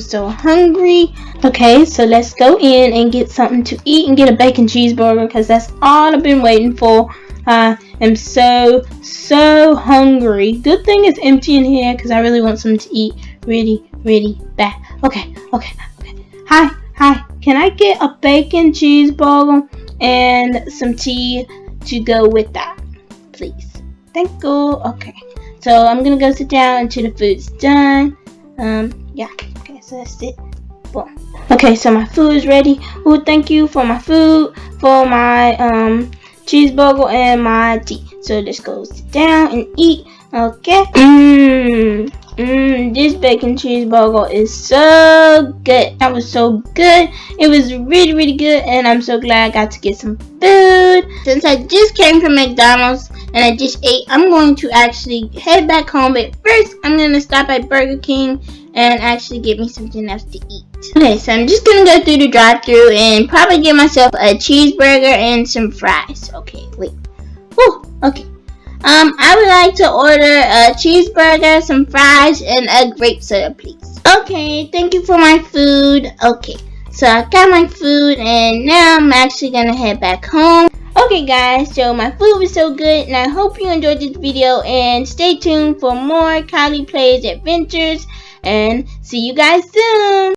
so hungry. Okay, so let's go in and get something to eat and get a bacon cheeseburger because that's all I've been waiting for. I am so, so hungry. Good thing it's empty in here because I really want something to eat really, really bad. Okay, okay, okay. Hi, hi. Can I get a bacon cheeseburger and some tea to go with that, please? Thank you. Okay. So I'm gonna go sit down until the food's done. Um, yeah. That's it. Boom. Okay, so my food is ready. Oh, thank you for my food, for my um cheeseburger and my tea. So let's go sit down and eat. Okay. Mmm. Mmm. This bacon cheeseburger is so good. That was so good. It was really, really good, and I'm so glad I got to get some food. Since I just came from McDonald's and I just ate, I'm going to actually head back home. But first, I'm gonna stop at Burger King and actually get me something else to eat. Okay, so I'm just gonna go through the drive-through and probably get myself a cheeseburger and some fries. Okay, wait. Whew, okay. Um, I would like to order a cheeseburger, some fries, and a grape soda, please. Okay, thank you for my food. Okay, so I got my food, and now I'm actually gonna head back home. Okay guys, so my food was so good and I hope you enjoyed this video and stay tuned for more Kylie Plays Adventures and see you guys soon.